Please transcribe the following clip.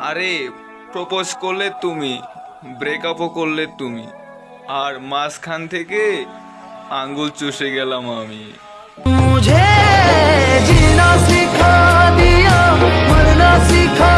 আরে প্রপোজ করলে তুমি ব্রেকআপও করলে তুমি। আর মাঝখান থেকে আঙ্গুল চুষে গেলাম আমি।